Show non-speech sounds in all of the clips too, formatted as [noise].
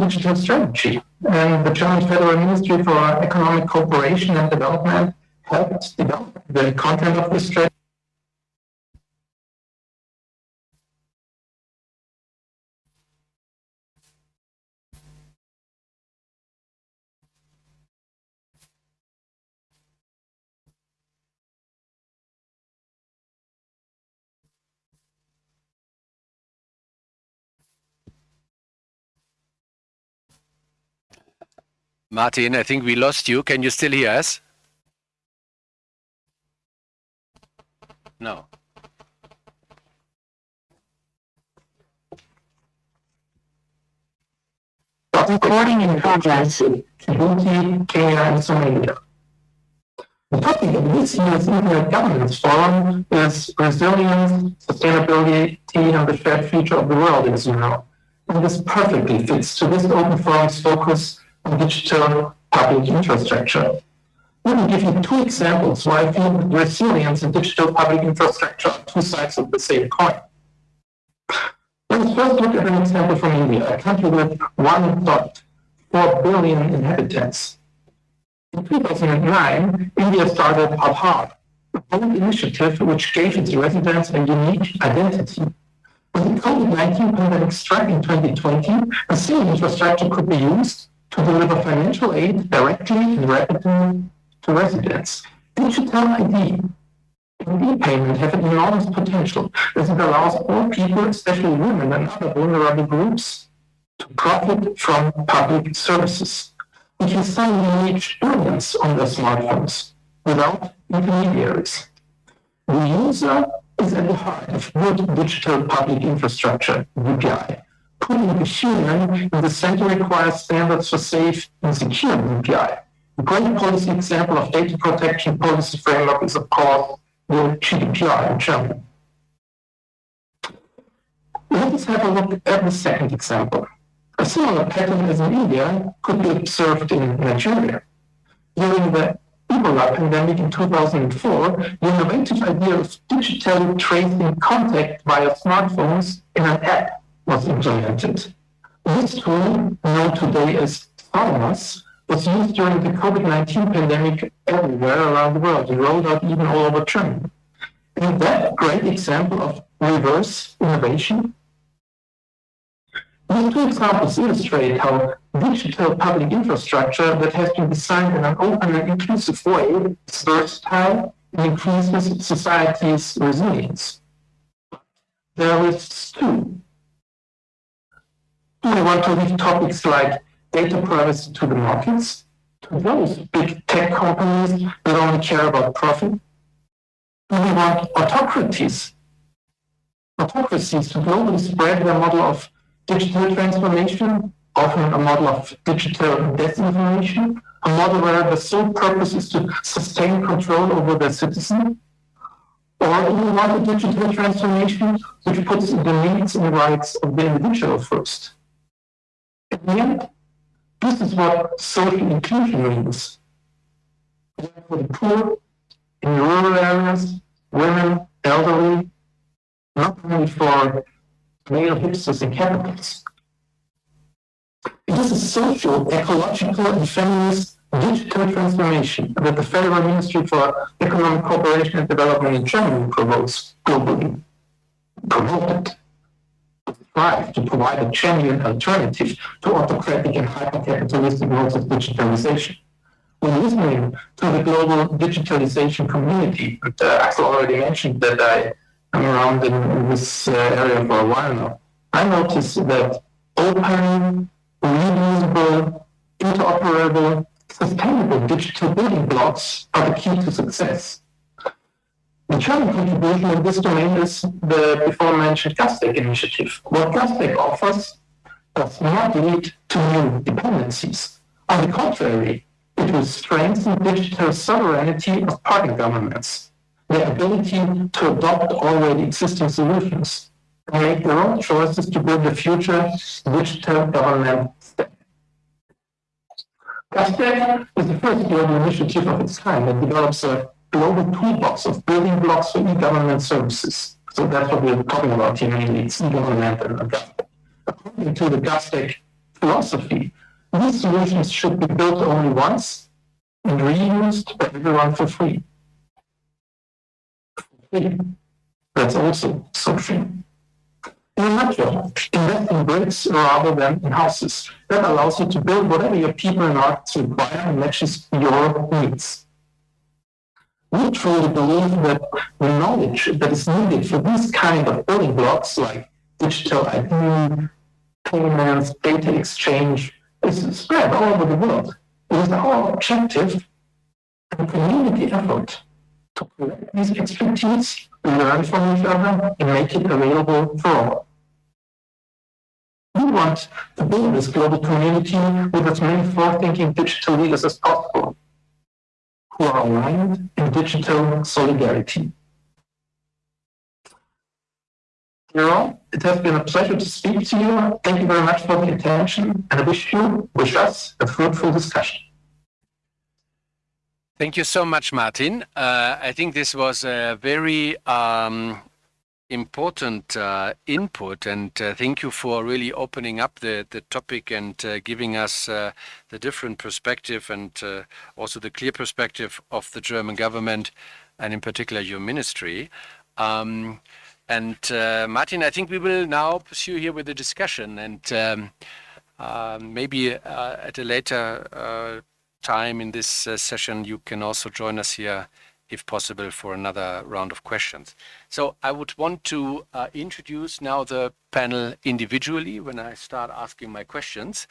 digital strategy. And the German Federal Ministry for Economic Cooperation and Development helped develop the content of this strategy. Martin, I think we lost you. Can you still hear us? No. Recording in progress. The topic of this year's Internet Governance Forum is resilience, sustainability, and the shared future of the world, you know. And this perfectly fits to this open forum's focus digital public infrastructure. Let me give you two examples why I feel resilience and digital public infrastructure are two sides of the same coin. Let's first look at an example from India, a country with 1.4 billion inhabitants. In 2009, India started Aadhaar, a bold initiative which gave its residents a unique identity. When the COVID-19 pandemic struck in 2020, a similar infrastructure could be used to deliver financial aid directly and rapidly to residents. Digital ID and e-payment have an enormous potential as it allows all people, especially women and other vulnerable groups, to profit from public services. We can suddenly reach billions on their smartphones without intermediaries. The user is at the heart of good digital public infrastructure, DPI putting the human in the center requires standards for safe and secure API. A great policy example of data protection policy framework is, of course, the GDPR in Germany. Let us have a look at the second example. A similar pattern as in India could be observed in Nigeria. During the Ebola pandemic in 2004, the innovative idea of digitally tracing contact via smartphones in an app was implemented. This tool, known today as SORMAS, was used during the COVID-19 pandemic everywhere around the world and rolled out even all over Germany. And that great example of reverse innovation? These two examples illustrate how digital public infrastructure that has been designed in an open and inclusive way is versatile and increases society's resilience. There is too do we want to leave topics like data privacy to the markets, to those big tech companies that only care about profit? Do we want autocracies, autocracies to globally spread their model of digital transformation, often a model of digital disinformation, a model where the sole purpose is to sustain control over the citizen? Or do we want a digital transformation which puts the needs and rights of the individual first? And this is what social inclusion means. For the poor, in rural areas, women, elderly, not only for male hipsters and capitals. It is a social, ecological, and feminist digital transformation that the Federal Ministry for Economic Cooperation and Development in Germany promotes globally. Promoted strive to provide a genuine alternative to autocratic and hyper-capitalistic modes of digitalization. When listening to the global digitalization community, uh, Axel already mentioned that I am around in, in this uh, area for a while now, I notice that open, reusable, interoperable, sustainable digital building blocks are the key to success. The German contribution in this domain is the before mentioned GovStack initiative. What GovStack offers does not lead to new dependencies. On the contrary, it will strengthen digital sovereignty of partner governments, their ability to adopt already existing solutions, and make their own choices to build the future digital government stack. GovStack is the first global initiative of its kind that develops a global toolbox of building blocks for e-government services. So that's what we're talking about here mainly, it's e-government and government. According to the GovStack philosophy. These solutions should be built only once and reused by everyone for free. That's also social. In a nutshell, invest in bricks rather than in houses. That allows you to build whatever your people and arts require and matches your needs. We truly believe that the knowledge that is needed for these kind of building blocks like digital ID, payments, data exchange is spread all over the world. It is our objective and community effort to collect these expertise, learn from each other, and make it available for all. We want to build this global community with as many forward-thinking digital leaders as possible, who are aligned in digital solidarity. Dear it has been a pleasure to speak to you. Thank you very much for the attention, and I wish you, wish us, a fruitful discussion. Thank you so much, Martin. Uh, I think this was a very um, important uh, input, and uh, thank you for really opening up the, the topic and uh, giving us uh, the different perspective and uh, also the clear perspective of the German government and in particular your ministry. Um, and Martin, I think we will now pursue here with the discussion and um, maybe at a later time in this uh, session, you can also join us here, if possible, for another round of questions. So I would want to uh, introduce now the panel individually when I start asking my questions.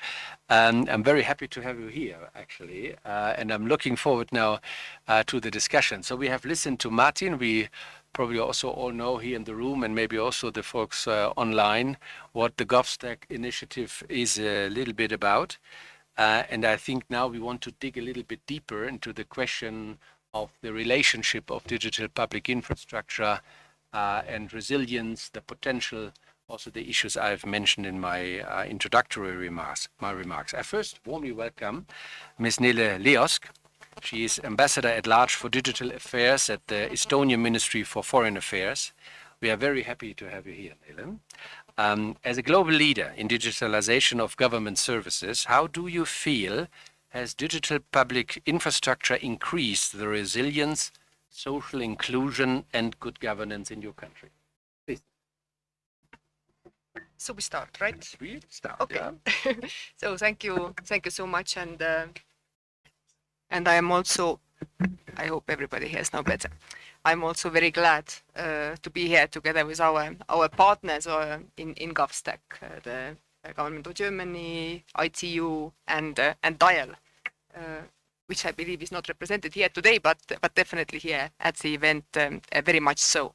And I'm very happy to have you here, actually, uh, and I'm looking forward now uh, to the discussion. So we have listened to Martin. We probably also all know here in the room and maybe also the folks uh, online what the GovStack initiative is a little bit about. Uh, and I think now we want to dig a little bit deeper into the question of the relationship of digital public infrastructure uh, and resilience, the potential, also the issues I've mentioned in my uh, introductory remarks, my remarks. I first warmly welcome Ms. Nele Leosk. She is Ambassador at Large for Digital Affairs at the Estonian Ministry for Foreign Affairs. We are very happy to have you here, Nele. Um, as a global leader in digitalization of government services, how do you feel has digital public infrastructure increased the resilience, social inclusion, and good governance in your country? Please. So we start, right? We start. Okay. Yeah. [laughs] so thank you, thank you so much, and uh, and I am also. I hope everybody hears now better. I'm also very glad uh, to be here together with our our partners uh, in in GovStack, uh, the Government of Germany, ITU, and uh, and Dial, uh, which I believe is not represented here today, but but definitely here at the event, um, uh, very much so.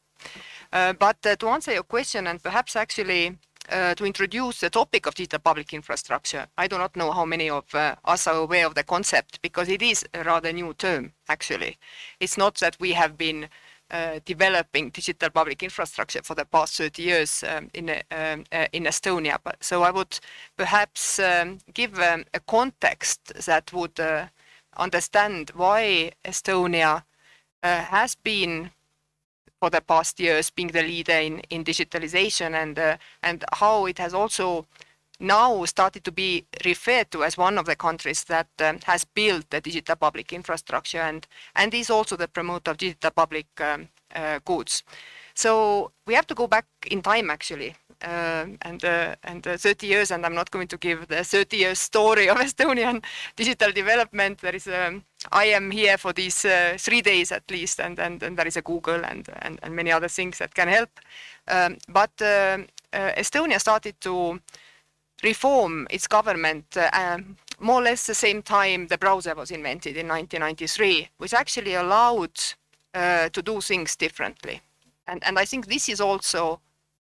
but to answer your question, and perhaps actually uh, to introduce the topic of digital public infrastructure. I do not know how many of uh, us are aware of the concept because it is a rather new term, actually. It's not that we have been uh, developing digital public infrastructure for the past 30 years um, in, um, uh, in Estonia. But, so I would perhaps um, give um, a context that would uh, understand why Estonia uh, has been for the past years being the leader in, in digitalization and, uh, and how it has also now started to be referred to as one of the countries that um, has built the digital public infrastructure and, and is also the promoter of digital public um, uh, goods. So we have to go back in time actually uh, and uh, and uh, 30 years, and I'm not going to give the 30 years story of [laughs] Estonian digital development. There is a, um, I am here for these uh, three days at least, and, and, and there is a Google and, and, and many other things that can help. Um, but uh, uh, Estonia started to reform its government um, more or less the same time the browser was invented in 1993, which actually allowed to do things differently. And, and I think this is also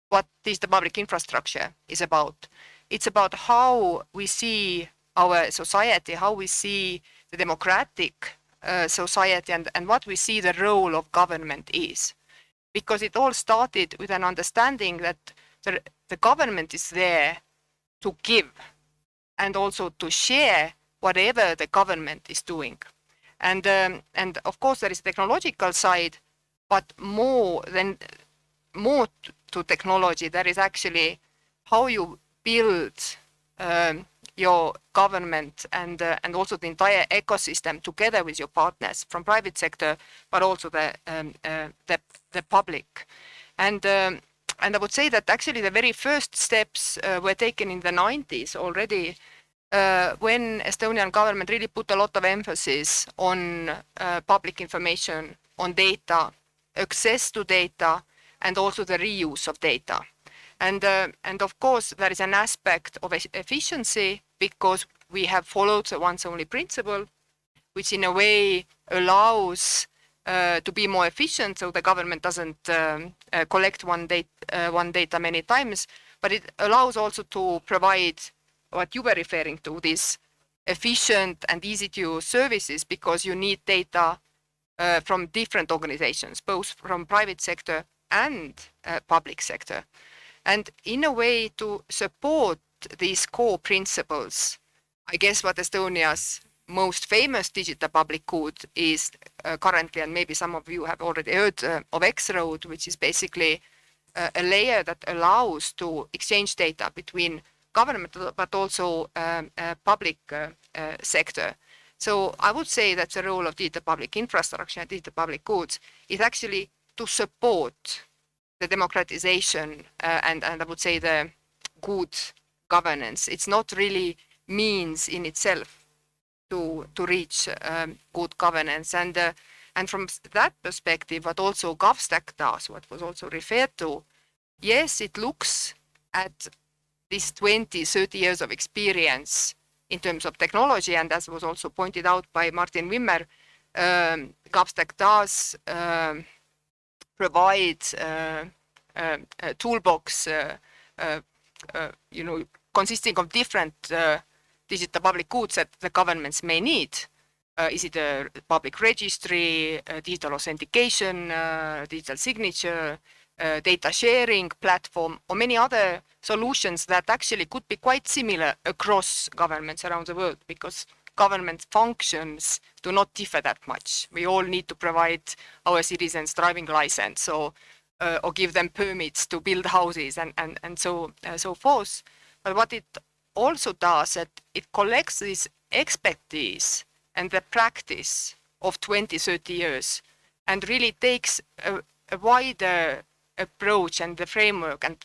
what is the public infrastructure is about. It's about how we see our society, how we see the democratic uh, society and, and what we see the role of government is. Because it all started with an understanding that the, the government is there to give and also to share whatever the government is doing. And, um, and of course there is a technological side, but more than more to technology, that is actually how you build um, your government and uh, and also the entire ecosystem together with your partners from private sector, but also the um, uh, the the public, and. Um, and I would say that actually the very first steps uh, were taken in the 90s already uh, when Estonian government really put a lot of emphasis on uh, public information, on data, access to data, and also the reuse of data. And, uh, and of course, there is an aspect of efficiency because we have followed the once only principle, which in a way allows to be more efficient so the government doesn't um, uh, collect one, data, uh, one data many times, but it allows also to provide what you were referring to, these efficient and easy to use services because you need data uh, from different organizations, both from private sector and uh, public sector. And in a way to support these core principles, I guess what Estonia's most famous digital public good is uh, currently, and maybe some of you have already heard uh, of X-Road, which is basically uh, a layer that allows to exchange data between government, but also um, uh, public uh, uh, sector. So I would say that the role of digital public infrastructure and digital public goods is actually to support the democratization and, and I would say the good governance. It's not really means in itself to to reach um, good governance. And uh, and from that perspective what also GovStack does what was also referred to yes it looks at this 20 30 years of experience in terms of technology. And as was also pointed out by Martin Wimmer um, GovStack does um, provide uh, uh, a toolbox uh, uh, uh, you know consisting of different digital public goods that the governments may need. Uh, is it a public registry, uh, digital authentication, uh, digital signature, data sharing platform, or many other solutions that actually could be quite similar across governments around the world because government functions do not differ that much. We all need to provide our citizens driving license or, uh, or give them permits to build houses and, and, and so, uh, so forth. But what it also does that it collects this expertise and the practice of 20, 30 years and really takes a, a wider approach and the framework and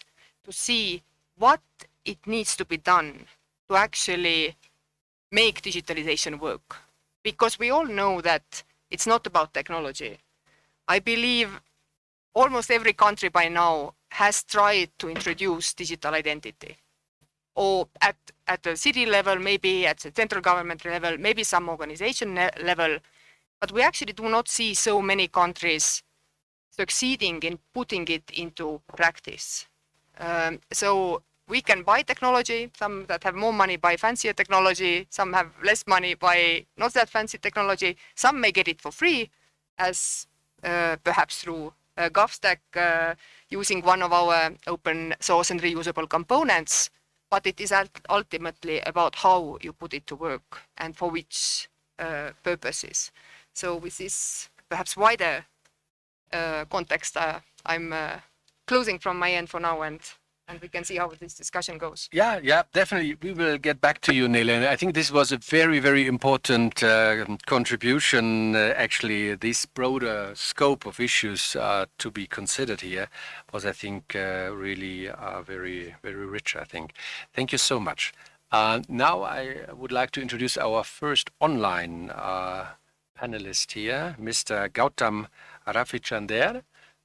to see what it needs to be done to actually make digitalization work. Because we all know that it's not about technology. I believe almost every country by now has tried to introduce digital identity or at, at the city level, maybe at the central government level, maybe some organization level. But we actually do not see so many countries succeeding in putting it into practice. Um, so we can buy technology, some that have more money buy fancier technology, some have less money buy not that fancy technology, some may get it for free as uh, perhaps through uh, GovStack uh, using one of our open source and reusable components but it is ultimately about how you put it to work and for which uh, purposes. So with this perhaps wider uh, context, uh, I'm uh, closing from my end for now and and we can see how this discussion goes. Yeah, yeah, definitely. We will get back to you, Nele. And I think this was a very, very important uh, contribution. Uh, actually, this broader scope of issues uh, to be considered here was, I think, uh, really uh, very, very rich. I think. Thank you so much. Uh, now I would like to introduce our first online panelist here, Mr. Gautam Ravichander.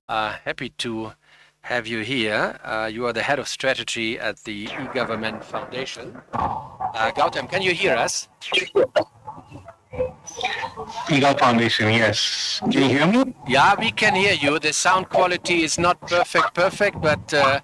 happy to have you here. Uh, you are the head of strategy at the e-government foundation. Uh, Gautam, can you hear us? e-gov foundation, yes. Can you hear me? Yeah, we can hear you. The sound quality is not perfect, perfect, but uh,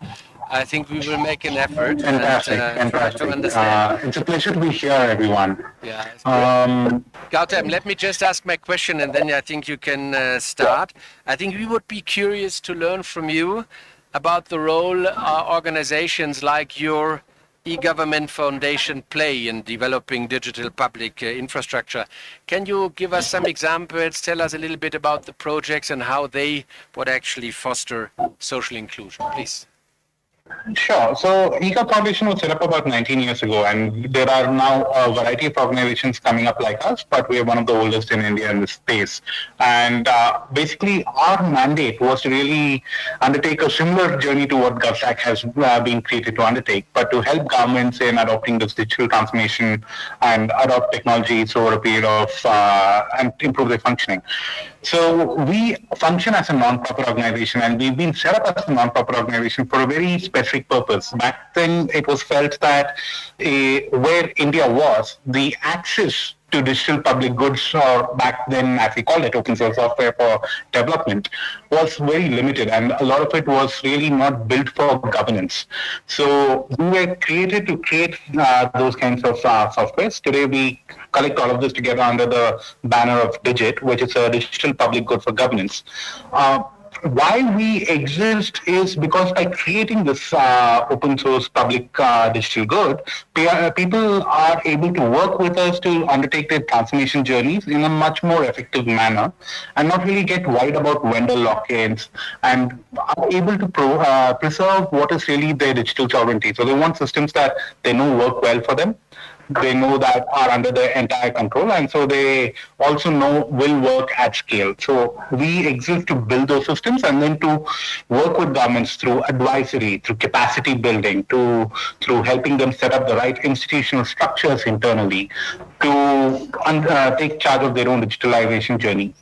I think we will make an effort. Fantastic, and, uh, fantastic. To understand. Uh, it's a pleasure to be here, everyone. Yeah. Um, Gautam, let me just ask my question and then I think you can uh, start. I think we would be curious to learn from you about the role uh, organizations like your e-government foundation play in developing digital public uh, infrastructure. Can you give us some examples, tell us a little bit about the projects and how they would actually foster social inclusion, please? Sure. So eGov Foundation was set up about 19 years ago, and there are now a variety of organizations coming up like us, but we are one of the oldest in India in this space. And uh, basically, our mandate was to really undertake a similar journey to what GovStack has uh, been created to undertake, but to help governments in adopting this digital transformation and adopt technologies over a period of uh, and improve their functioning. So we function as a non-profit organization, and we've been set up as a non-profit organization for a very specific purpose. Back then, it was felt that uh, where India was, the access to digital public goods, or back then, as we called it, open source software for development, was very limited, and a lot of it was really not built for governance. So we were created to create uh, those kinds of uh, softwares. Today, we collect all of this together under the banner of Digit, which is a digital public good for governance. Uh, why we exist is because by creating this uh, open source public uh, digital good, uh, people are able to work with us to undertake their transformation journeys in a much more effective manner and not really get worried about vendor lock-ins and are able to pro, uh, preserve what is really their digital sovereignty. So they want systems that they know work well for them they know that are under their entire control and so they also know will work at scale. So we exist to build those systems and then to work with governments through advisory through capacity building to through helping them set up the right institutional structures internally to uh, take charge of their own digitalization journey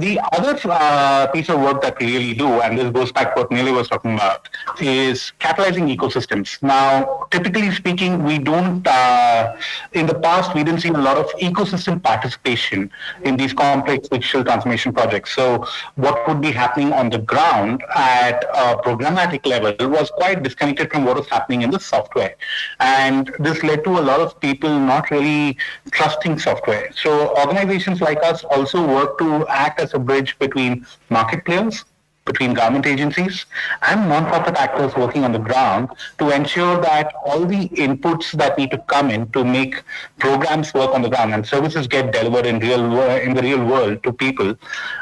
the other uh, piece of work that we really do, and this goes back to what Nele was talking about, is catalyzing ecosystems. Now, typically speaking, we don't, uh, in the past, we didn't see a lot of ecosystem participation in these complex digital transformation projects. So what would be happening on the ground at a programmatic level was quite disconnected from what was happening in the software. And this led to a lot of people not really trusting software. So organizations like us also work to act as a bridge between market players, between government agencies and non-profit actors working on the ground to ensure that all the inputs that need to come in to make programs work on the ground and services get delivered in real in the real world to people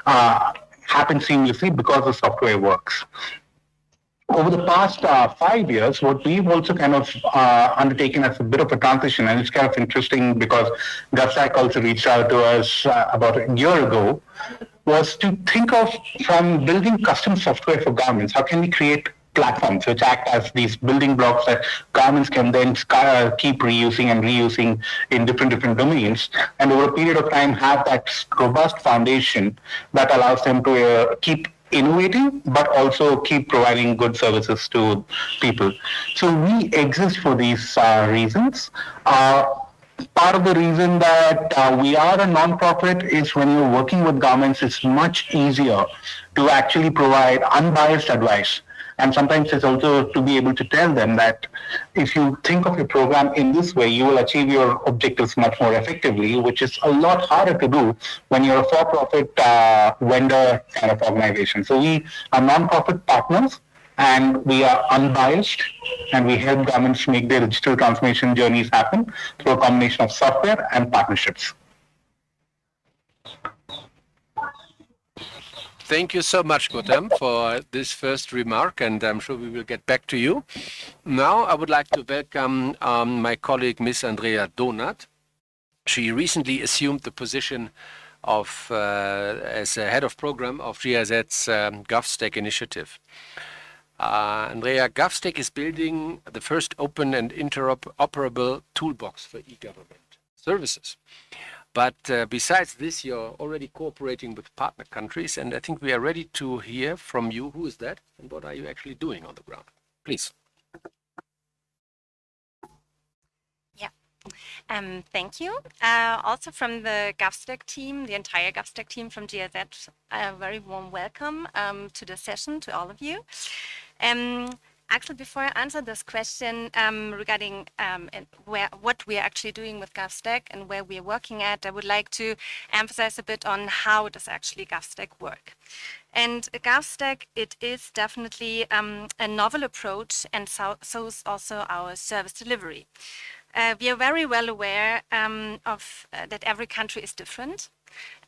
uh, happen seamlessly because the software works. Over the past uh, five years, what we've also kind of uh, undertaken as a bit of a transition, and it's kind of interesting because GovStack also reached out to us uh, about a year ago, was to think of from building custom software for governments, how can we create platforms which act as these building blocks that governments can then uh, keep reusing and reusing in different different domains and over a period of time have that robust foundation that allows them to uh, keep innovating, but also keep providing good services to people. So we exist for these uh, reasons. Uh, part of the reason that uh, we are a nonprofit is when you're working with governments, it's much easier to actually provide unbiased advice and sometimes it's also to be able to tell them that if you think of your program in this way, you will achieve your objectives much more effectively, which is a lot harder to do when you're a for-profit uh, vendor kind of organization. So we are non-profit partners and we are unbiased and we help governments make their digital transformation journeys happen through a combination of software and partnerships. Thank you so much, Gautam, for this first remark, and I'm sure we will get back to you. Now, I would like to welcome um, my colleague, Ms. Andrea Donat. She recently assumed the position of uh, as a head of program of GIZ's um, GovStack initiative. Uh, Andrea, GovStack is building the first open and interoperable toolbox for e-government services. But uh, besides this, you're already cooperating with partner countries, and I think we are ready to hear from you. Who is that, and what are you actually doing on the ground? Please. Yeah. Um, thank you. Uh, also from the GovStack team, the entire GovStack team from GIZ, a very warm welcome um, to the session to all of you. Um, Axel, before I answer this question um, regarding um, where what we are actually doing with GovStack and where we are working at, I would like to emphasize a bit on how does actually GovStack work. And GovStack, it is definitely um, a novel approach and so, so is also our service delivery. Uh, we are very well aware um, of uh, that every country is different.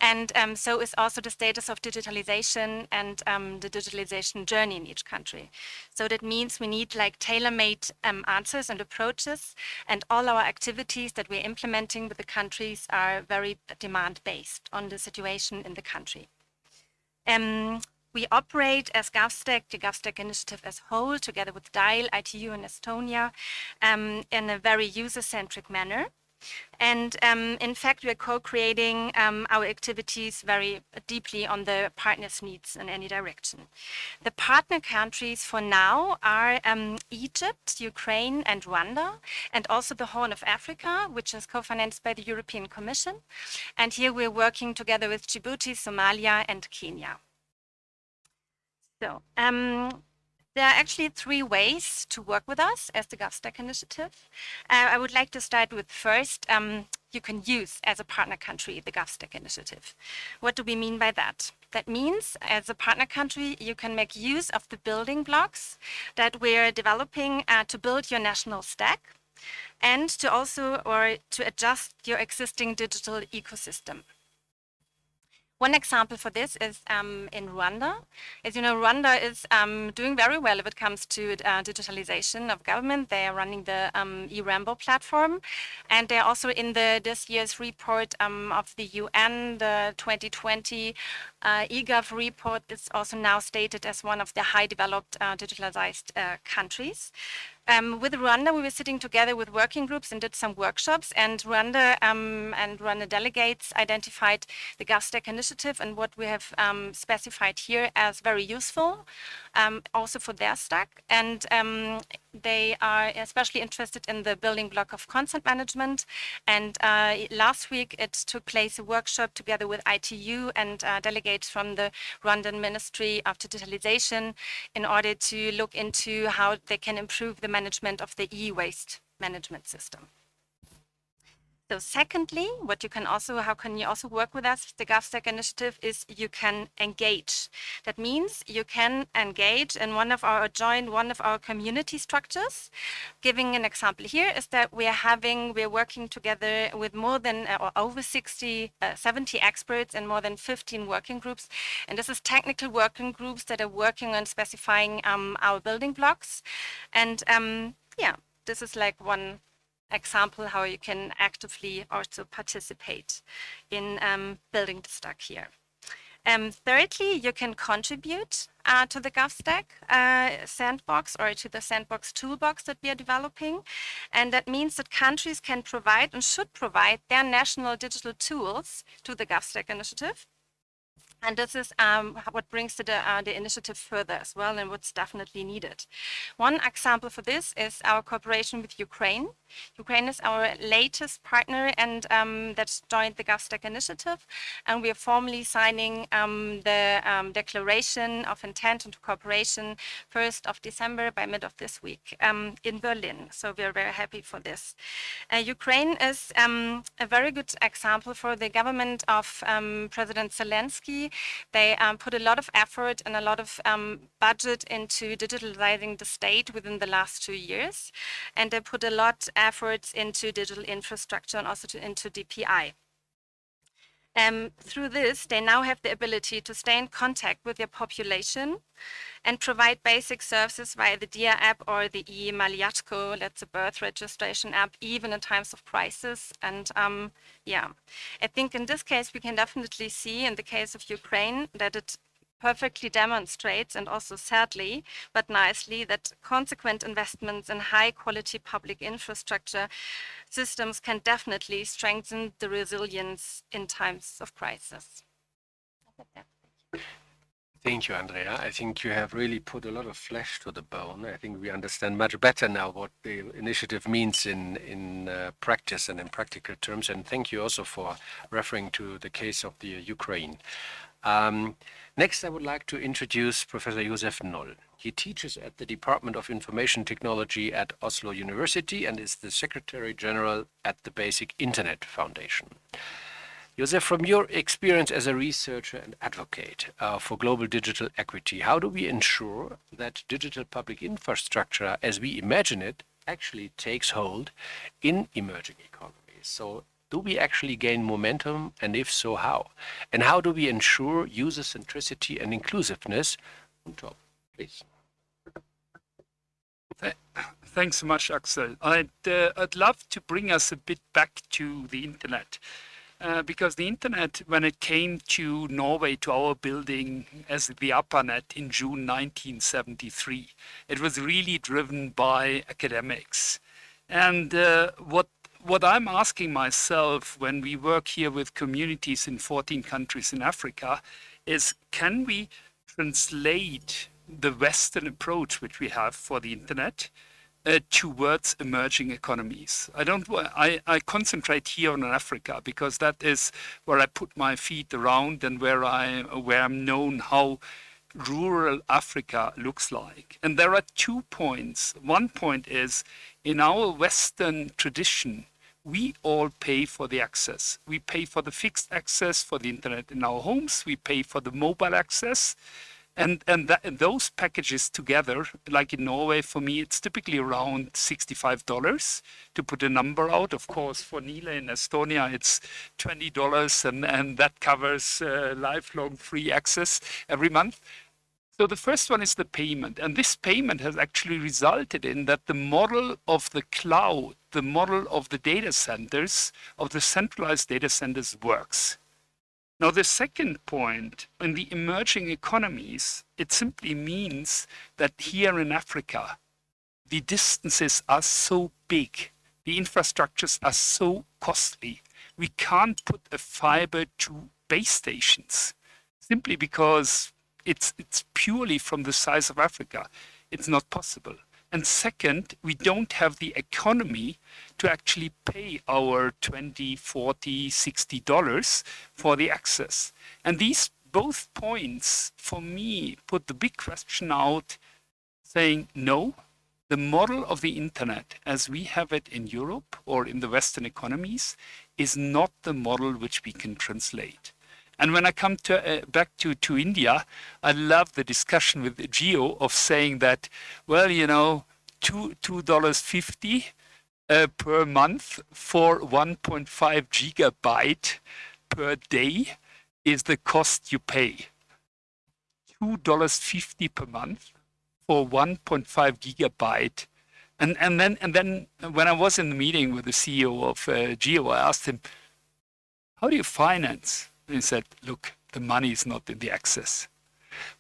And um, so is also the status of digitalization and um, the digitalization journey in each country. So that means we need like tailor-made um, answers and approaches and all our activities that we're implementing with the countries are very demand-based on the situation in the country. Um, we operate as GovStack, the GovStack initiative as a whole, together with DIAL, ITU and Estonia, um, in a very user-centric manner. And um, in fact, we're co-creating um, our activities very deeply on the partners' needs in any direction. The partner countries for now are um, Egypt, Ukraine, and Rwanda, and also the Horn of Africa, which is co-financed by the European Commission. And here we're working together with Djibouti, Somalia, and Kenya. So um, there are actually three ways to work with us as the GovStack initiative. Uh, I would like to start with first, um, you can use as a partner country the GovStack initiative. What do we mean by that? That means as a partner country, you can make use of the building blocks that we're developing uh, to build your national stack and to also or to adjust your existing digital ecosystem. One example for this is um, in Rwanda. As you know, Rwanda is um, doing very well if it comes to uh, digitalization of government. They are running the um, Irembo platform. And they're also in the this year's report um, of the UN, the 2020 uh, eGov report is also now stated as one of the high developed uh, digitalized uh, countries. Um, with Rwanda, we were sitting together with working groups and did some workshops, and Rwanda um, and Rwanda delegates identified the GovStack initiative and what we have um, specified here as very useful, um, also for their stack. And um, they are especially interested in the building block of consent management. And uh, last week, it took place a workshop together with ITU and uh, delegates from the Rwandan Ministry of Digitalization in order to look into how they can improve the management of the e-waste management system. So secondly, what you can also, how can you also work with us, the GovStack initiative, is you can engage. That means you can engage in one of our, join one of our community structures. Giving an example here is that we are having, we're working together with more than, uh, or over 60, uh, 70 experts and more than 15 working groups. And this is technical working groups that are working on specifying um, our building blocks. And um, yeah, this is like one example how you can actively also participate in um, building the stack here. Um, thirdly, you can contribute uh, to the GovStack uh, sandbox or to the sandbox toolbox that we are developing. And that means that countries can provide and should provide their national digital tools to the GovStack initiative and this is um, what brings the, uh, the initiative further as well and what's definitely needed. One example for this is our cooperation with Ukraine. Ukraine is our latest partner and um, that joined the GovStack initiative. And we are formally signing um, the um, declaration of intent and cooperation 1st of December by mid of this week um, in Berlin. So we are very happy for this. Uh, Ukraine is um, a very good example for the government of President Zelensky they um, put a lot of effort and a lot of um, budget into digitalizing the state within the last two years. And they put a lot of efforts into digital infrastructure and also to, into DPI. Um, through this, they now have the ability to stay in contact with their population and provide basic services via the Diia app or the eMalyatko, that's a birth registration app, even in times of crisis. And um, yeah, I think in this case, we can definitely see in the case of Ukraine that it perfectly demonstrates, and also sadly, but nicely, that consequent investments in high quality public infrastructure systems can definitely strengthen the resilience in times of crisis. Thank you, Andrea. I think you have really put a lot of flesh to the bone. I think we understand much better now what the initiative means in in uh, practice and in practical terms. And thank you also for referring to the case of the Ukraine. Um, next, I would like to introduce Professor Josef Noll. He teaches at the Department of Information Technology at Oslo University and is the Secretary General at the Basic Internet Foundation. Josef, from your experience as a researcher and advocate uh, for global digital equity, how do we ensure that digital public infrastructure, as we imagine it, actually takes hold in emerging economies. So do we actually gain momentum? And if so, how? And how do we ensure user centricity and inclusiveness on top? Please. Thanks so much, Axel. I'd, uh, I'd love to bring us a bit back to the internet. Uh, because the internet, when it came to Norway, to our building as the ARPANET in June 1973, it was really driven by academics. And uh, what what I'm asking myself when we work here with communities in 14 countries in Africa is can we translate the Western approach which we have for the internet uh, towards emerging economies. I don't. I, I concentrate here on Africa because that is where I put my feet around and where I where I'm known how rural Africa looks like. And there are two points. One point is in our Western tradition, we all pay for the access. We pay for the fixed access for the internet in our homes. We pay for the mobile access. And, and, that, and those packages together, like in Norway, for me, it's typically around $65 to put a number out. Of course, for Nele in Estonia, it's $20 and, and that covers uh, lifelong free access every month. So the first one is the payment. And this payment has actually resulted in that the model of the cloud, the model of the data centers, of the centralized data centers works. Now, the second point, in the emerging economies, it simply means that here in Africa, the distances are so big, the infrastructures are so costly, we can't put a fiber to base stations simply because it's, it's purely from the size of Africa. It's not possible. And second, we don't have the economy to actually pay our 20, 40, 60 dollars for the access. And these both points, for me, put the big question out saying, no, the model of the internet as we have it in Europe or in the Western economies is not the model which we can translate. And when I come to, uh, back to, to India, I love the discussion with Jio of saying that, well, you know, two two dollars fifty uh, per month for 1.5 gigabyte per day is the cost you pay. Two dollars fifty per month for 1.5 gigabyte. And, and then and then when I was in the meeting with the CEO of uh, Jio, I asked him, "How do you finance and said, look, the money is not in the access.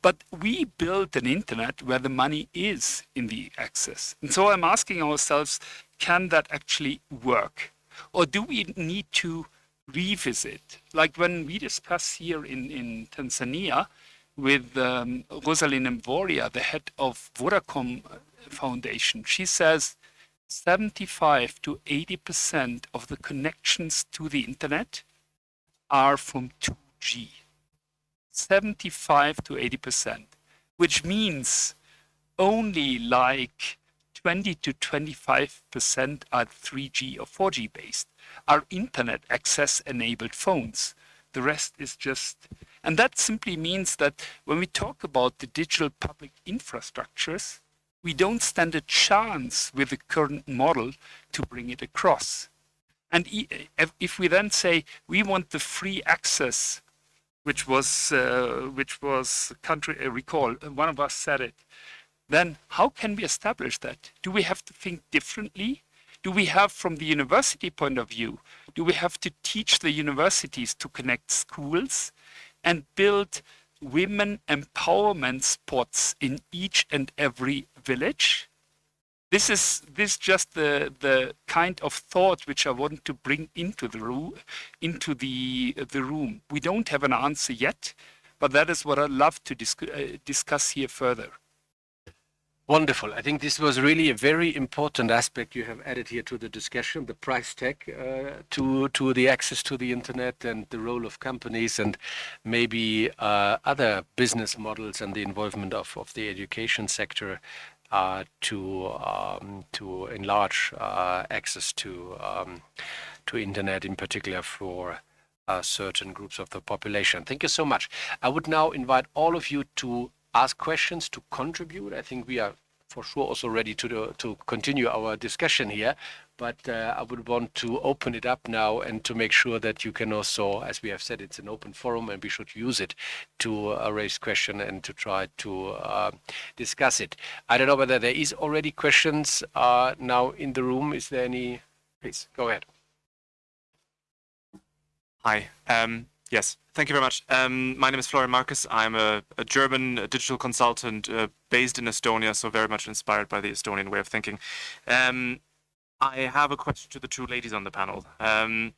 But we built an internet where the money is in the access. And so I'm asking ourselves, can that actually work? Or do we need to revisit? Like when we discuss here in, in Tanzania with um, Rosalynn Mworia, the head of Vodacom Foundation, she says 75 to 80% of the connections to the internet are from 2G, 75 to 80%, which means only like 20 to 25% are 3G or 4G based, are internet access enabled phones. The rest is just, and that simply means that when we talk about the digital public infrastructures, we don't stand a chance with the current model to bring it across. And if we then say we want the free access, which was uh, which was country uh, recall, uh, one of us said it. Then how can we establish that? Do we have to think differently? Do we have, from the university point of view, do we have to teach the universities to connect schools and build women empowerment spots in each and every village? This is this just the the kind of thought which I want to bring into the room into the the room. We don't have an answer yet, but that is what I'd love to dis uh, discuss here further. Wonderful. I think this was really a very important aspect you have added here to the discussion, the price tag uh, to to the access to the internet and the role of companies and maybe uh, other business models and the involvement of, of the education sector uh, to um, to enlarge uh, access to um, to internet, in particular for uh, certain groups of the population. Thank you so much. I would now invite all of you to ask questions, to contribute. I think we are for sure also ready to do, to continue our discussion here. But uh, I would want to open it up now and to make sure that you can also, as we have said, it's an open forum and we should use it to uh, raise question and to try to uh, discuss it. I don't know whether there is already questions uh, now in the room. Is there any? Please go ahead. Hi. Um, yes, thank you very much. Um, my name is Florian Marcus. I'm a, a German digital consultant uh, based in Estonia, so very much inspired by the Estonian way of thinking. Um, I have a question to the two ladies on the panel. Um,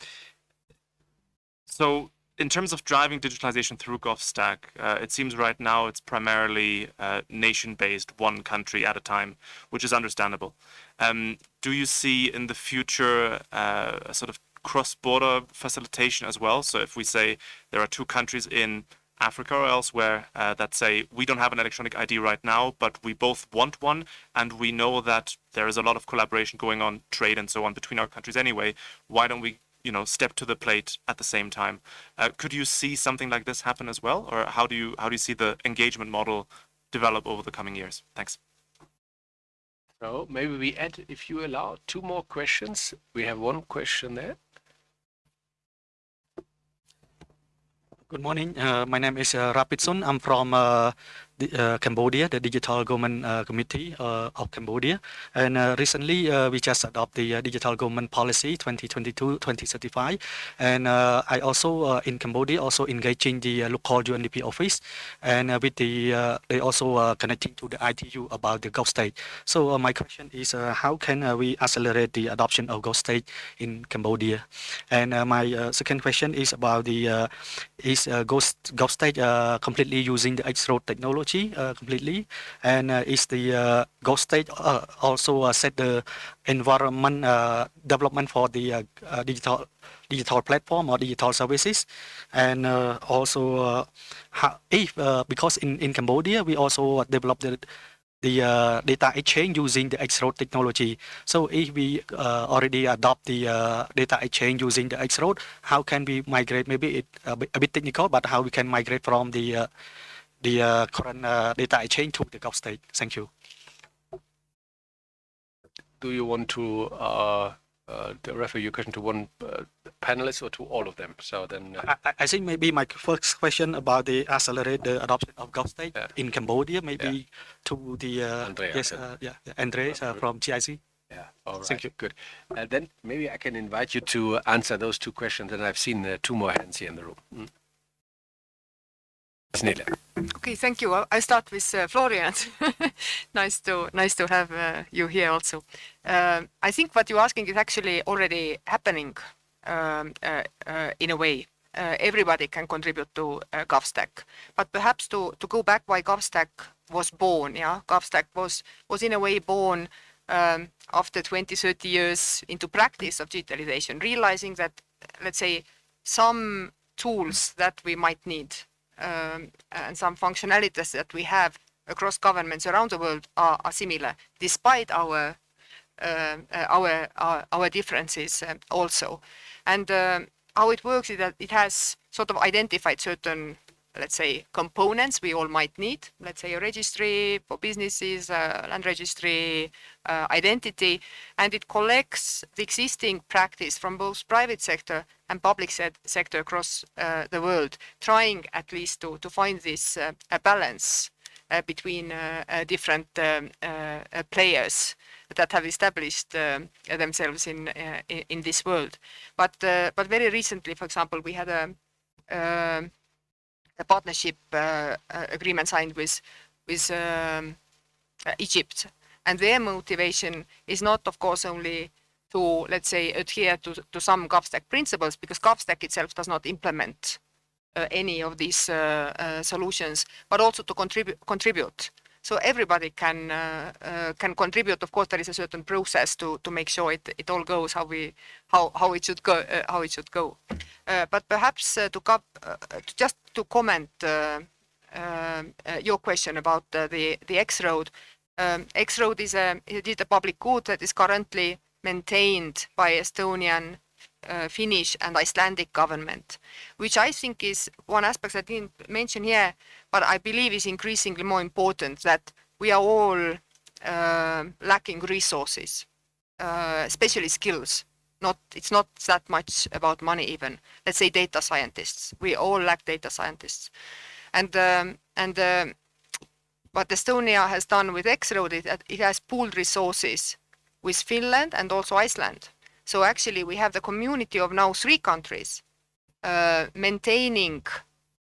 so, in terms of driving digitalization through GovStack, uh, it seems right now it's primarily uh, nation-based, one country at a time, which is understandable. Um, do you see in the future uh, a sort of cross-border facilitation as well. So if we say there are two countries in Africa or elsewhere uh, that say we don't have an electronic ID right now, but we both want one, and we know that there is a lot of collaboration going on, trade and so on between our countries anyway. Why don't we, you know, step to the plate at the same time? Uh, could you see something like this happen as well, or how do you how do you see the engagement model develop over the coming years? Thanks. So maybe we add, if you allow, two more questions. We have one question there. Good morning. Uh, my name is uh, Rapidson. I'm from uh, uh, Cambodia, the Digital Government uh, Committee uh, of Cambodia. And uh, recently, uh, we just adopted the uh, Digital Government Policy 2022-2035. And I also, in Cambodia, also engaging the local UNDP office. And with the, they also connecting to the ITU about the GovStack. So my question is, how can we accelerate the adoption of GovStack in Cambodia? And my second question is about the is uh, Ghost, GovStack uh, completely using the X-Road technology uh, completely, and uh, is the uh, GovStack uh, also uh, set the environment development for the digital digital platform or digital services, and also how, if because in in Cambodia we also developed the the uh, data exchange using the X-Road technology. So if we uh, already adopt the uh, data exchange using the X-Road, how can we migrate? Maybe it a bit, a bit technical, but how we can migrate from the uh, the uh, current uh, data exchange to the GovStack. Thank you. Do you want to uh, refer your question to one uh, panelist or to all of them? So then, uh, I, I, think maybe my first question about the accelerate the adoption of GovStack yeah. in Cambodia, maybe yeah. to the uh, Andrea, yes, uh, yeah, Andre uh, from GIZ. Yeah, all right, Thank you. good. then maybe I can invite you to answer those two questions, and I've seen two more hands here in the room. Mm. Okay, thank you. I'll, start with uh, Florian. [laughs] nice to nice to have uh, you here also. Uh, I think what you're asking is actually already happening um, uh, uh, in a way. Uh, everybody can contribute to GovStack, but perhaps to, to go back why GovStack was born. Yeah, GovStack was was in a way born um, after 20, 30 years into practice of digitalization, realizing that let's say some tools that we might need um, and some functionalities that we have across governments around the world are, are similar, despite our uh, uh our, our, our differences uh, also. And uh, how it works is that it has sort of identified certain let's say, components we all might need, let's say a registry for businesses, uh, land registry, uh, identity, and it collects the existing practice from both private sector and public se sector across uh, the world, trying at least to, to find this uh, a balance uh, between uh, different um, players that have established themselves in, in, in this world. But but very recently, for example, we had a a partnership uh, uh, agreement signed with with um, uh, Egypt, and their motivation is not, of course, only to let's say adhere to to some GovStack principles, because GovStack itself does not implement uh, any of these uh, uh, solutions, but also to contribute contribute. So everybody can can contribute. Of course, there is a certain process to to make sure it it all goes how we how how it should go how it should go. but perhaps to, to just to comment uh, um, uh, your question about uh, the the X-Road. Um, X-Road is a is a public good that is currently maintained by Estonian, uh, Finnish and Icelandic government, which I think is one aspect I didn't mention here, but I believe is increasingly more important that we are all uh, lacking resources, uh, especially skills. Not it's not that much about money even. Let's say data scientists. We all lack data scientists, and um, and uh, what Estonia has done with X-Road is that it has pooled resources with Finland and also Iceland. So actually, we have the community of now three countries uh, maintaining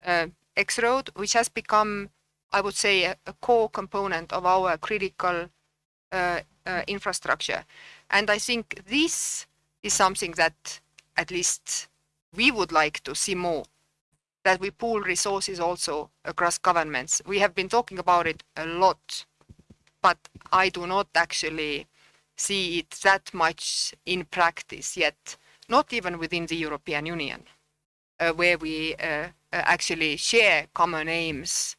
uh, X-Road, which has become, I would say, a, a core component of our critical uh, uh, infrastructure. And I think this is something that at least we would like to see more, that we pool resources also across governments. We have been talking about it a lot, but I do not actually see it that much in practice yet, not even within the European Union, uh, where we uh, actually share common aims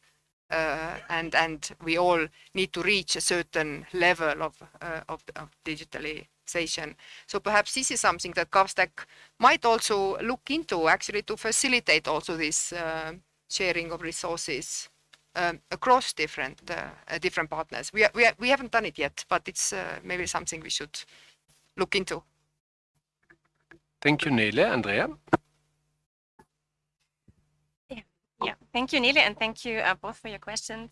uh, and and we all need to reach a certain level of, uh, of, of digitalization. So perhaps this is something that GovStack might also look into actually to facilitate also this uh, sharing of resources um, across different uh, different partners. We, we, we haven't done it yet, but it's uh, maybe something we should look into. Thank you, Nele. Andrea? Yeah, thank you, Nele, and thank you uh, both for your questions.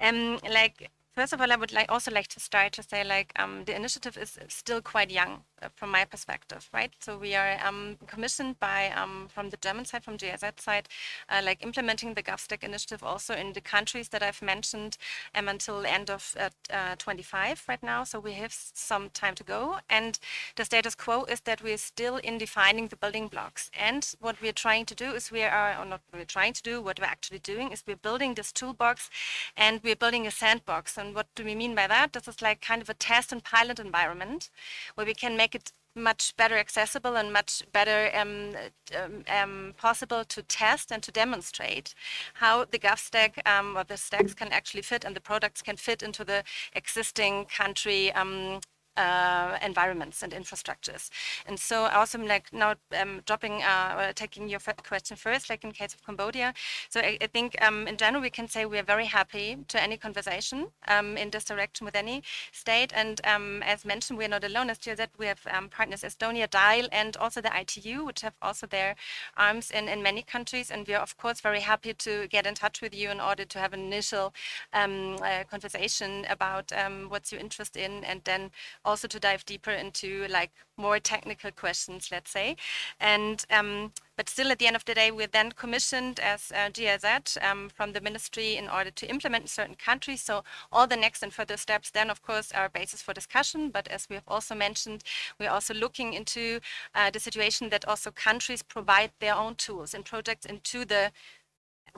Um, like First of all, I would like also like to start to say like um, the initiative is still quite young uh, from my perspective, right? So we are um, commissioned by um, from the German side, from GIZ side, uh, like implementing the GovStack initiative also in the countries that I've mentioned um, until end of uh, uh, 25 right now. So we have some time to go. And the status quo is that we're still in defining the building blocks. And what we're trying to do is we are, or not we're trying to do, what we're actually doing is we're building this toolbox and we're building a sandbox and what do we mean by that? This is like kind of a test and pilot environment where we can make it much better accessible and much better um, um, um, possible to test and to demonstrate how the GovStack um, or the stacks can actually fit and the products can fit into the existing country um, uh, environments and infrastructures. And so also like now um, dropping, uh, taking your question first, like in case of Cambodia. So I, I think um, in general, we can say we are very happy to any conversation um, in this direction with any state. And um, as mentioned, we are not alone as GIZ. We have um, partners Estonia, DIAL, and also the ITU, which have also their arms in, in many countries. And we are, of course, very happy to get in touch with you in order to have an initial um, uh, conversation about what's your interest in and then also to dive deeper into like more technical questions, let's say. And um, but still, at the end of the day, we're then commissioned as uh, GIZ um, from the ministry in order to implement in certain countries. So all the next and further steps then, of course, are basis for discussion. But as we have also mentioned, we're also looking into uh, the situation that also countries provide their own tools and projects into the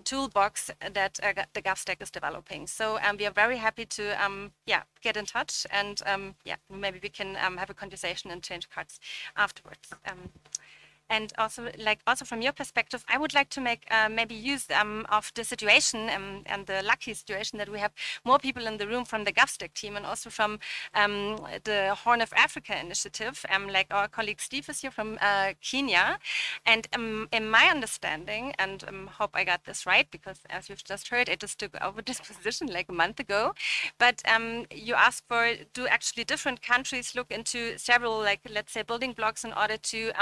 toolbox that uh, the GovStack is developing. So um, we are very happy to um, yeah get in touch and um, yeah maybe we can um, have a conversation and change cards afterwards. And also like also from your perspective i would like to make uh, maybe use um, of the situation um, and the lucky situation that we have more people in the room from the GovStack team and also from um, the horn of africa initiative. Um, like our colleague steve is here from uh, kenya. And um, in my understanding and um, hope i got this right because as you've just heard i just took over [laughs] this position like a month ago. But you asked for do actually different countries look into several like let's say building blocks in order to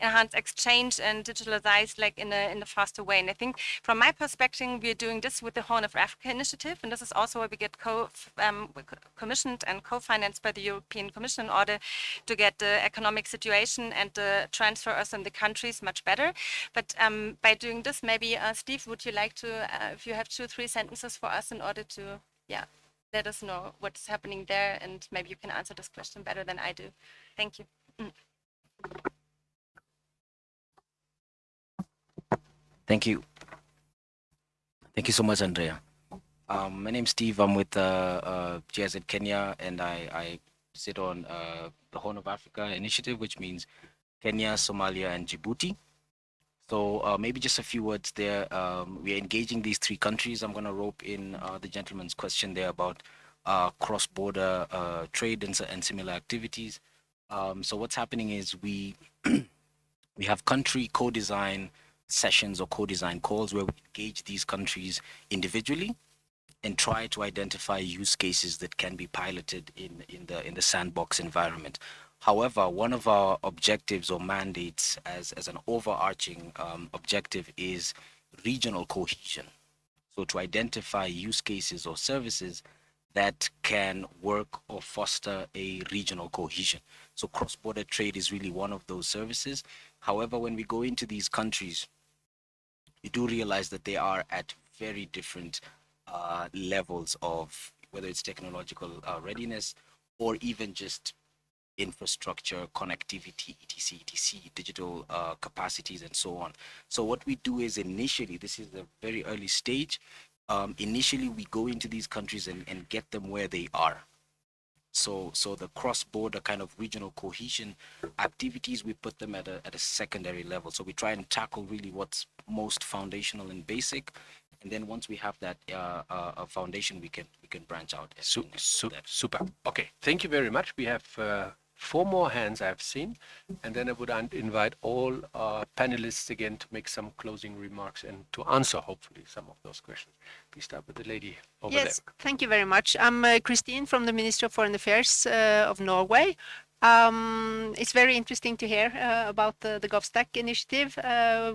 enhance exchange and digitalized like in a in a faster way. And I think from my perspective, we're doing this with the Horn of Africa initiative, and this is also where we get co um, commissioned and co-financed by the European Commission in order to get the economic situation and the transfers in the countries much better. But um, by doing this, maybe uh, Steve, would you like to, uh, if you have two, three sentences for us in order to, yeah, let us know what's happening there, and maybe you can answer this question better than I do. Thank you. Mm. Thank you. Thank you so much, Andrea. Um, my name's Steve. I'm with uh, uh, GIZ Kenya, and I, I sit on uh, the Horn of Africa initiative, which means Kenya, Somalia, and Djibouti. So uh, maybe just a few words there. Um, we are engaging these three countries. I'm going to rope in uh, the gentleman's question there about uh, cross-border uh, trade and, and, similar activities. Um, so what's happening is we [clears throat] we have country co-design sessions or co-design calls where we engage these countries individually and try to identify use cases that can be piloted in, in the in the sandbox environment. However, one of our objectives or mandates as, as an overarching um, objective is regional cohesion. So to identify use cases or services that can work or foster a regional cohesion. So cross-border trade is really one of those services. However, when we go into these countries, you do realize that they are at very different uh, levels of whether it's technological uh, readiness or even just infrastructure, connectivity, etc., etc., digital uh, capacities, and so on. So what we do is initially, this is a very early stage. Um, initially, we go into these countries and, and get them where they are. So, so the cross-border kind of regional cohesion activities, we put them at a, at a secondary level. So we try and tackle really what's most foundational and basic. And then once we have that uh, uh, foundation, we can we can branch out. Su su super. Okay, thank you very much. We have uh, four more hands I've seen, and then I would invite all uh, panelists again to make some closing remarks and to answer, hopefully, some of those questions. Please start with the lady over yes, there. Yes, thank you very much. I'm uh, Christine from the Ministry of Foreign Affairs uh, of Norway. Um, it's very interesting to hear uh, about the, the GovStack initiative. Uh,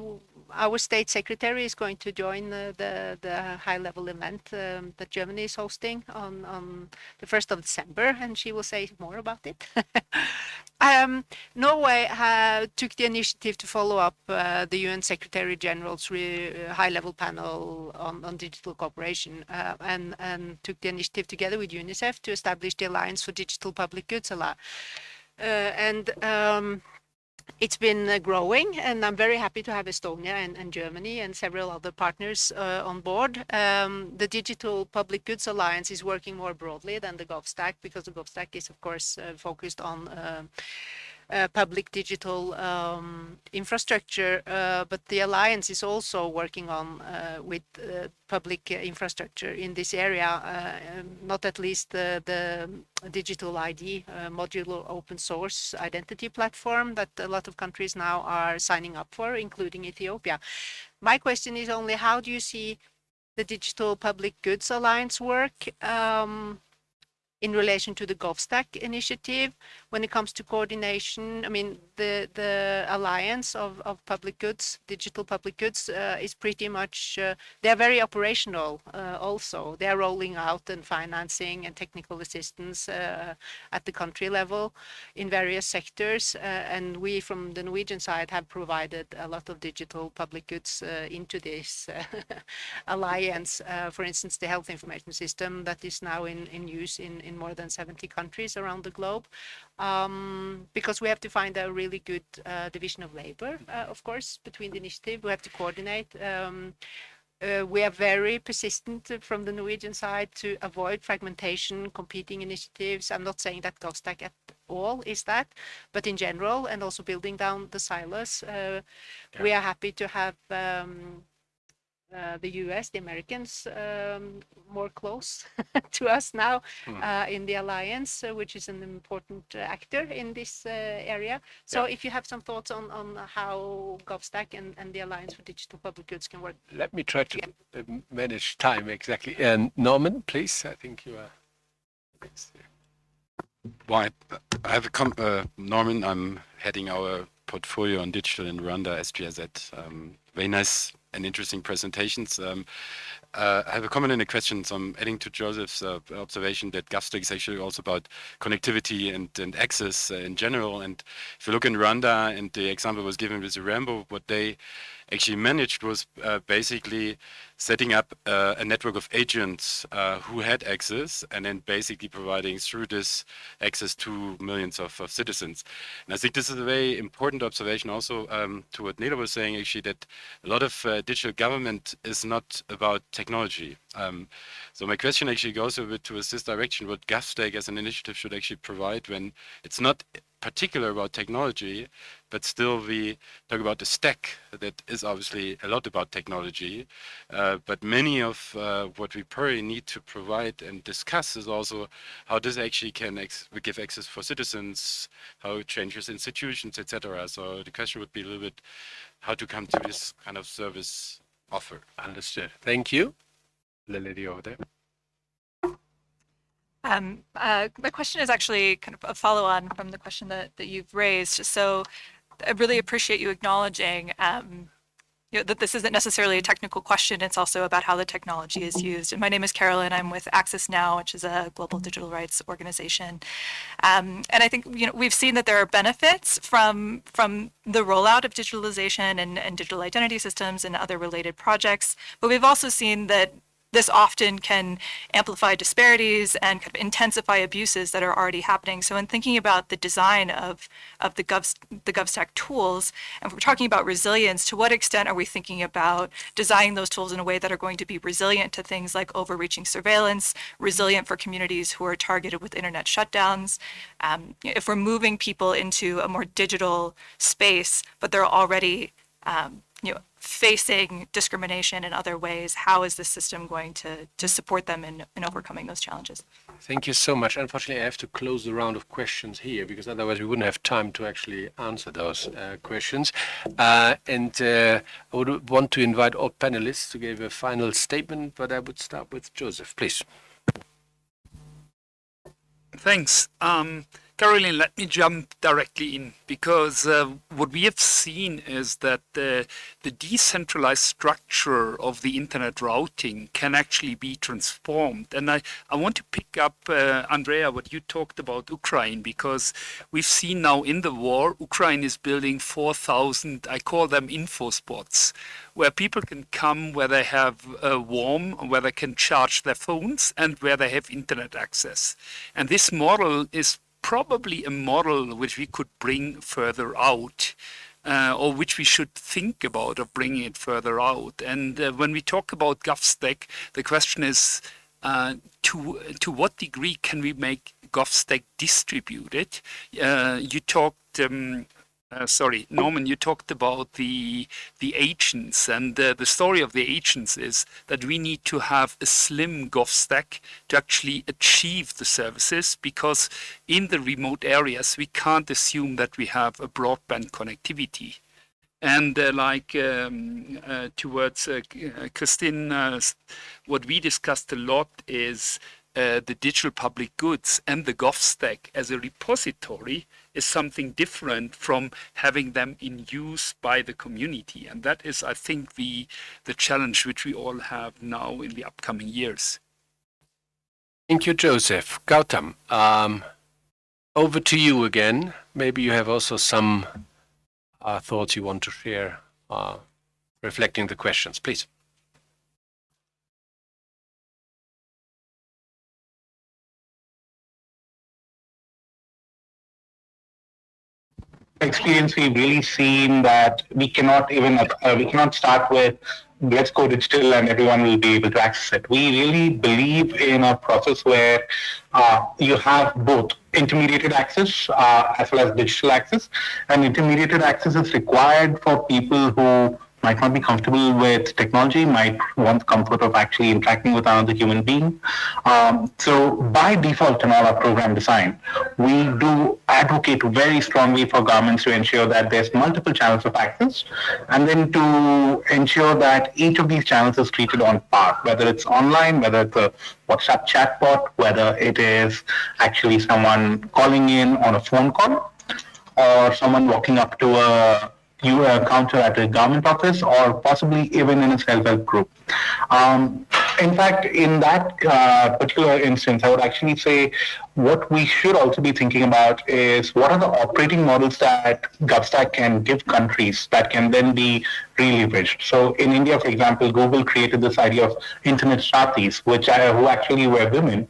our state secretary is going to join the, the, the high-level event um, that Germany is hosting on, on the 1st of December, and she will say more about it. [laughs] um, Norway uh, took the initiative to follow up uh, the UN Secretary General's high-level panel on, on digital cooperation uh, and, and took the initiative together with UNICEF to establish the Alliance for Digital Public Goods. Uh, and um, it's been uh, growing and I'm very happy to have Estonia and, and Germany and several other partners uh, on board. Um, the Digital Public Goods Alliance is working more broadly than the GovStack because the GovStack is of course uh, focused on uh, uh, public digital um, infrastructure, uh, but the alliance is also working on uh, with uh, public infrastructure in this area, uh, not at least the, the digital ID modular open source identity platform that a lot of countries now are signing up for, including Ethiopia. My question is only how do you see the Digital Public Goods Alliance work? Um, in relation to the GovStack initiative. When it comes to coordination, I mean, the, the alliance of, of public goods, digital public goods, uh, is pretty much, uh, they're very operational uh, also. They're rolling out and financing and technical assistance uh, at the country level in various sectors. Uh, and we from the Norwegian side have provided a lot of digital public goods uh, into this [laughs] alliance. for instance, the health information system that is now in, in use in, in in more than 70 countries around the globe um, because we have to find a really good uh, division of labor, uh, of course, between the initiative. We have to coordinate. Um, uh, we are very persistent from the Norwegian side to avoid fragmentation, competing initiatives. I'm not saying that GovStack at all is that, but in general, and also building down the silos, uh, yeah. we are happy to have um, uh, the US, the Americans, um, more close [laughs] to us now mm. uh, in the alliance, uh, which is an important uh, actor in this uh, area. So yeah. if you have some thoughts on, on how GovStack and, and the Alliance for Digital Public Goods can work. Let me try to manage time exactly. And Norman, please, I think you are. Well, I have a com Norman, I'm heading our portfolio on digital in Rwanda, SGIZ. Um, very nice and interesting presentations. Um, uh, I have a comment and a question. So I'm adding to Joseph's uh, observation that GovStack is actually also about connectivity and, and access uh, in general. And if you look in Rwanda, and the example was given with the Irembo, what they actually managed was uh, basically setting up uh, a network of agents uh, who had access and then basically providing through this access to millions of, of citizens. And I think this is a very important observation also um, to what Nele was saying actually that a lot of uh, digital government is not about technology. Um, so my question actually goes a bit towards this direction, what GovStack as an initiative should actually provide when it's not particular about technology, but still we talk about the stack that is obviously a lot about technology. Uh, but many of uh, what we probably need to provide and discuss is also how this actually can give access for citizens, how it changes institutions, etc. So the question would be a little bit how to come to this kind of service offer. Understood. Thank you. The lady over there. Um, uh, my question is actually kind of a follow-on from the question that, that you've raised. So I really appreciate you acknowledging um, you know, that this isn't necessarily a technical question. It's also about how the technology is used. And my name is Carolyn. I'm with Access Now, which is a global digital rights organization. Um, and I think you know we've seen that there are benefits from from the rollout of digitalization and, and digital identity systems and other related projects. But we've also seen that this often can amplify disparities and kind of intensify abuses that are already happening. So in thinking about the design of, of the, Gov, the GovStack tools, and we're talking about resilience, to what extent are we thinking about designing those tools in a way that are going to be resilient to things like overreaching surveillance, resilient for communities who are targeted with internet shutdowns? Um, if we're moving people into a more digital space, but they're already um, you know, facing discrimination in other ways, how is the system going to, to support them in, in overcoming those challenges? Thank you so much. Unfortunately, I have to close the round of questions here because otherwise we wouldn't have time to actually answer those uh, questions. Uh, and uh, I would want to invite all panelists to give a final statement, but I would start with Joseph, please. Thanks. Um, Caroline, let me jump directly in because uh, what we have seen is that the, the decentralized structure of the internet routing can actually be transformed. And I, I want to pick up, uh, Andrea, what you talked about Ukraine, because we've seen now in the war, Ukraine is building 4,000, I call them info spots, where people can come where they have uh, warm, where they can charge their phones, and where they have internet access. And this model is probably a model which we could bring further out. Uh, or which we should think about of bringing it further out. And uh, when we talk about GovStack, the question is uh, to to what degree can we make GovStack distributed? Uh, you talked um, sorry, Norman, you talked about the the agents, and uh, the story of the agents is that we need to have a slim Gov stack to actually achieve the services, because in the remote areas we can't assume that we have a broadband connectivity. And uh, like um, uh, towards uh, uh, Christine, what we discussed a lot is uh, the digital public goods and the GovStack as a repository is something different from having them in use by the community. And that is, I think, the, the challenge which we all have now in the upcoming years. Thank you, Joseph. Gautam, um, over to you again. Maybe you have also some uh, thoughts you want to share, uh, reflecting the questions, please. Experience, we've really seen that we cannot even uh, we cannot start with let's go digital and everyone will be able to access it. We really believe in a process where uh, you have both intermediated access uh, as well as digital access, and intermediated access is required for people who might not be comfortable with technology, might want the comfort of actually interacting with another human being. Um, so by default in all our program design, we do advocate very strongly for governments to ensure that there's multiple channels of access, and then to ensure that each of these channels is treated on par, whether it's online, whether it's a WhatsApp chatbot, whether it is actually someone calling in on a phone call, or someone walking up to a you encounter at a government office or possibly even in a self-help group. Um, in fact, in that uh, particular instance, I would actually say what we should also be thinking about is what are the operating models that GovStack can give countries that can then be re-leveraged. So in India, for example, Google created this idea of internet saathis, which are, who actually were women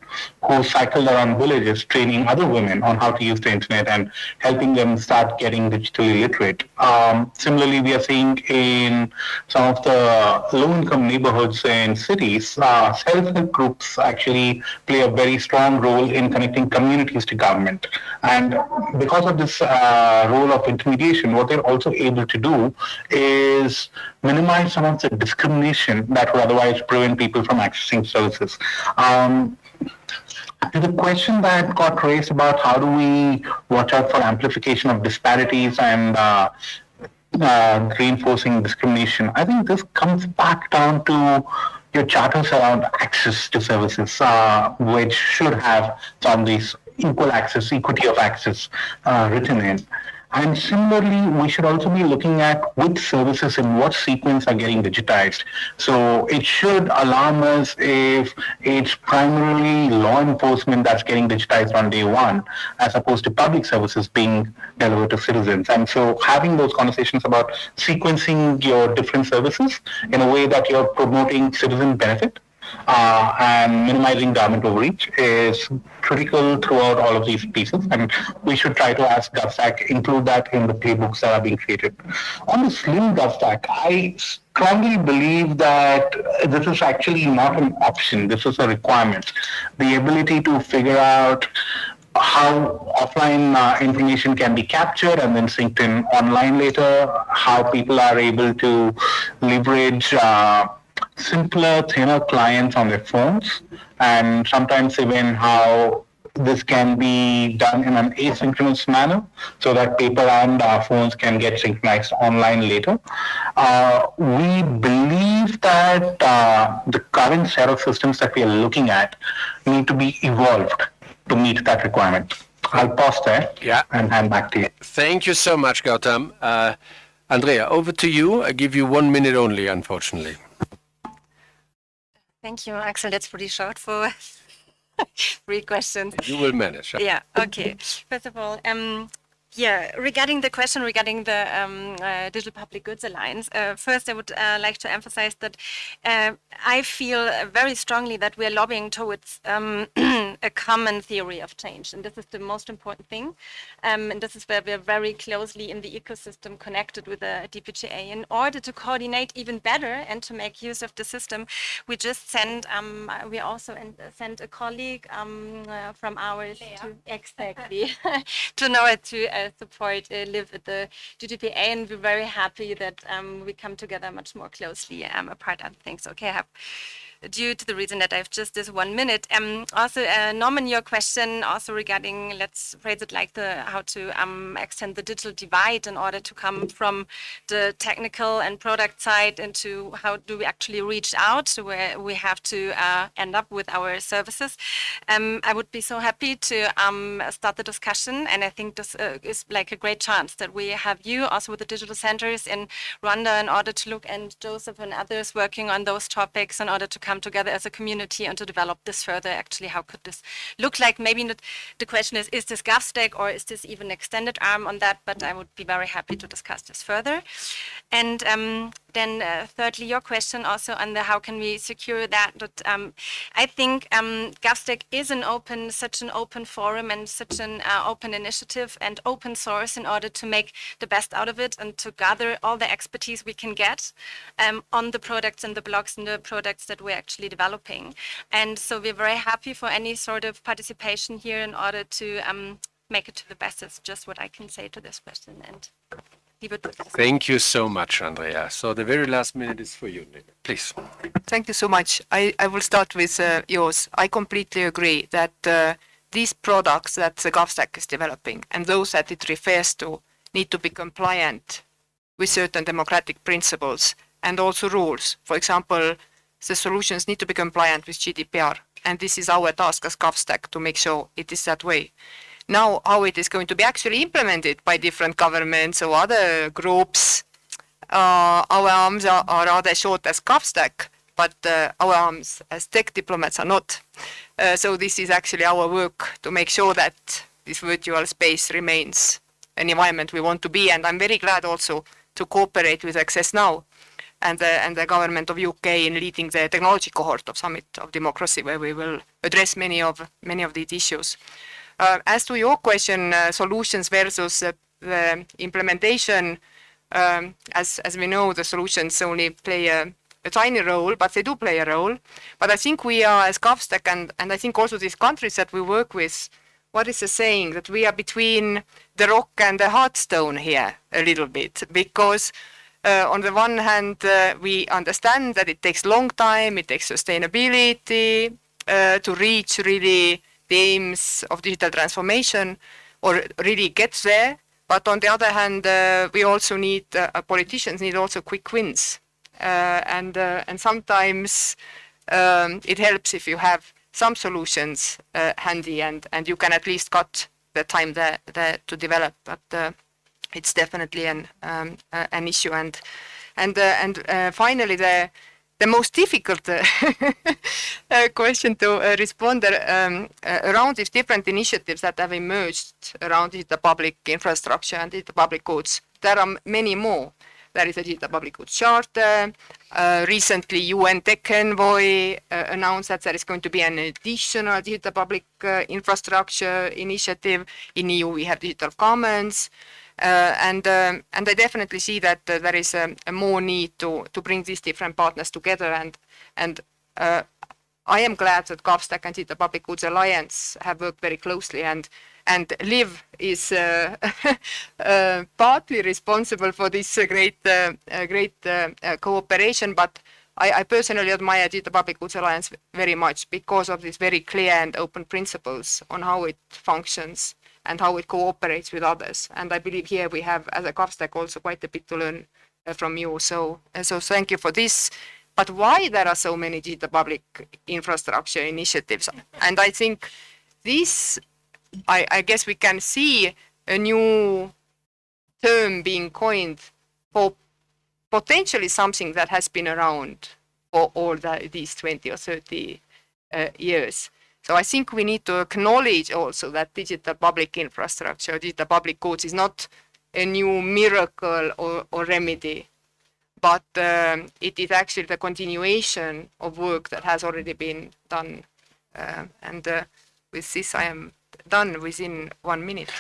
who cycled around villages training other women on how to use the internet and helping them start getting digitally literate. Um, similarly, we are seeing in some of the low-income neighborhoods and cities, uh, self-help groups actually play a very strong role in connecting connecting communities to government. And because of this uh, role of intermediation, what they're also able to do is minimize some of the discrimination that would otherwise prevent people from accessing services. Um, to the question that got raised about how do we watch out for amplification of disparities and uh, uh, reinforcing discrimination, I think this comes back down to your charters around access to services, uh, which should have some of these equal access, equity of access uh, written in. And similarly, we should also be looking at which services in what sequence are getting digitized. So it should alarm us if it's primarily law enforcement that's getting digitized on day one, as opposed to public services being delivered to citizens. And so having those conversations about sequencing your different services in a way that you're promoting citizen benefit uh, and minimizing government overreach is critical throughout all of these pieces. And we should try to ask GovStack include that in the playbooks that are being created. On the slim GovStack, I strongly believe that this is actually not an option. This is a requirement. The ability to figure out how offline uh, information can be captured and then synced in online later, how people are able to leverage uh, simpler, thinner clients on their phones, and sometimes even how this can be done in an asynchronous manner so that paper and uh, phones can get synchronized online later. Uh, we believe that uh, the current set of systems that we are looking at need to be evolved to meet that requirement. I'll pause there yeah. and hand back to you. Thank you so much, Gautam. Uh, Andrea, over to you. I give you one minute only, unfortunately. Thank you, Axel. That's pretty short for [laughs] three questions. You will manage. Yeah. Okay. First of all, um, yeah, regarding the question regarding the um, uh, Digital Public Goods Alliance, uh, first I would uh, like to emphasize that uh, I feel very strongly that we are lobbying towards um, [clears throat] a common theory of change, and this is the most important thing. Um, and this is where we are very closely in the ecosystem connected with the DPGA. In order to coordinate even better and to make use of the system, we just sent, um, we also sent a colleague um, uh, from ours to exactly [laughs] to know to uh, support uh, live at the DPGA, and we're very happy that um, we come together much more closely um, apart other things. Okay, I have due to the reason that I have just this one minute. Um, also, uh, Norman, your question also regarding, let's phrase it like the how to um, extend the digital divide in order to come from the technical and product side into how do we actually reach out to where we have to uh, end up with our services. Um, I would be so happy to um, start the discussion, and I think this uh, is like a great chance that we have you also with the digital centers in Rwanda in order to look and Joseph and others working on those topics in order to come come together as a community and to develop this further. Actually, how could this look like? Maybe not, the question is, is this GovStack or is this even extended arm on that? But I would be very happy to discuss this further. And um, then uh, thirdly, your question also on the how can we secure that. But um, I think um, GovStack is an open, such an open forum and such an uh, open initiative and open source in order to make the best out of it and to gather all the expertise we can get um, on the products and the blocks and the products that we're actually developing. And so we're very happy for any sort of participation here in order to um, make it to the best. It's just what I can say to this question. And Thank you so much, Andrea. So the very last minute is for you, please. Thank you so much. I, I will start with uh, yours. I completely agree that uh, these products that the GovStack is developing and those that it refers to need to be compliant with certain democratic principles and also rules. For example, the solutions need to be compliant with GDPR. And this is our task as GovStack to make sure it is that way. Now, how it is going to be actually implemented by different governments or other groups, uh, our arms are, are, rather short as GovStack, but uh, our arms as tech diplomats are not. Uh, so this is actually our work to make sure that this virtual space remains an environment we want to be. And I'm very glad also to cooperate with Access Now and the, and the government of UK in leading the technology cohort of Summit of Democracy, where we will address many of many of these issues. Uh, as to your question, uh, solutions versus uh, the implementation, um, as as we know, the solutions only play a, a, tiny role, but they do play a role. But I think we are as GovStack, and and I think also these countries that we work with. What is the saying that we are between the rock and the hard stone here a little bit because uh, on the one hand, uh, we understand that it takes long time, it takes sustainability uh, to reach really the aims of digital transformation or really get there. But on the other hand, uh, we also need, uh, politicians need also quick wins. Uh, and, and sometimes um, it helps if you have some solutions uh, handy and, and you can at least cut the time there, there to develop. But uh, it's definitely an um, uh, an issue. And and uh, and uh, finally, the the most difficult [laughs] uh, question to uh, respond uh, um, around these different initiatives that have emerged around the public infrastructure and the public goods. There are many more. There is a digital public goods charter. Recently, UN Tech Envoy announced that there is going to be an additional digital public infrastructure initiative. In EU, we have digital commons. Uh, and um, and I definitely see that uh, there is a, a, more need to to bring these different partners together. And and uh, I am glad that GovStack and the Public Goods Alliance have worked very closely and and Liv is uh, [laughs] uh, partly responsible for this uh, great great cooperation. But I, I, personally admire the Public Goods Alliance very much because of these very clear and open principles on how it functions and how it cooperates with others. And I believe here we have, as a GovStack, also quite a bit to learn uh, from you. So, uh, so thank you for this. But why there are so many digital public infrastructure initiatives? And I think this, I, I guess we can see a new term being coined for potentially something that has been around for all the, these 20 or 30 uh, years. So I think we need to acknowledge also that digital public infrastructure, digital public goods is not a new miracle or, or remedy, but um, it is actually the continuation of work that has already been done. Uh, and uh, with this, I am done within one minute.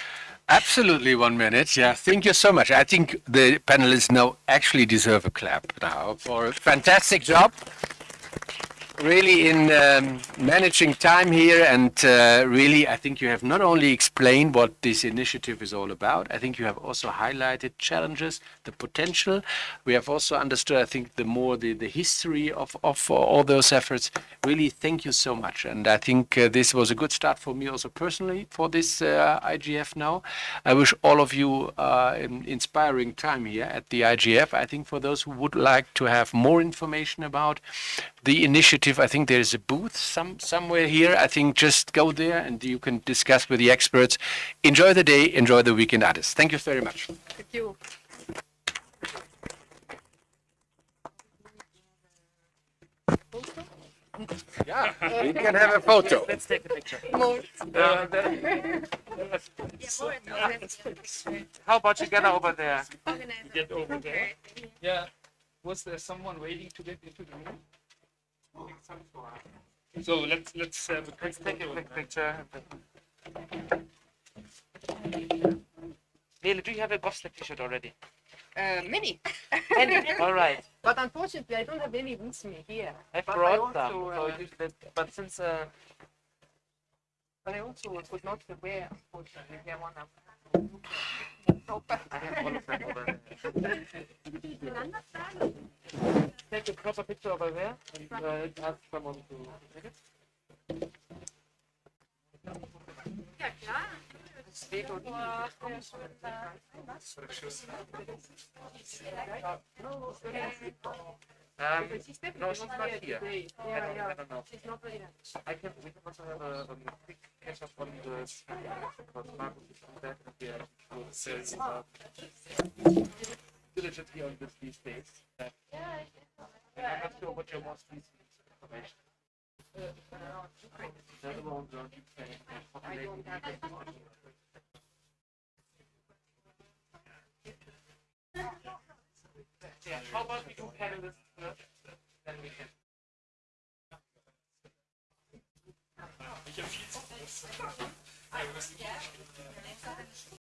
Absolutely one minute. Yeah, thank you so much. I think the panelists now actually deserve a clap now for a fantastic job really in um, managing time here and uh, really I think you have not only explained what this initiative is all about, I think you have also highlighted challenges, the potential. We have also understood, I think, the more the, the history of, of uh, all those efforts. Really, thank you so much. And I think uh, this was a good start for me also personally for this uh, IGF now. I wish all of you uh, an inspiring time here at the IGF. I think for those who would like to have more information about the initiative, I think there is a booth some somewhere here. I think just go there and you can discuss with the experts. Enjoy the day, enjoy the weekend artists. Thank you very much. Thank you. Yeah, we can have a photo. Let's take a picture. [laughs] Uh, [laughs] How about you get over there? Get over there. Yeah. Was there someone waiting to get into the room? So let's let's have a quick take a quick picture. Nele, do you have a GovStack t-shirt already? Uh, many. [laughs] Many. All right. But unfortunately, I don't have any with me here. I but brought I them. also, So you, but, but since uh, but I also could not wear, unfortunately, here one of I have one of them [laughs] over there. Take a proper picture over there and uh, ask someone to take it. Um, no, she's not here. I don't, I don't know. I can, we can also have a, a quick catch up on the because Marcus is back and we diligently on this these days. And I'm your most recent information populating Yeah, how about we do panelists first, then we can. Viel zu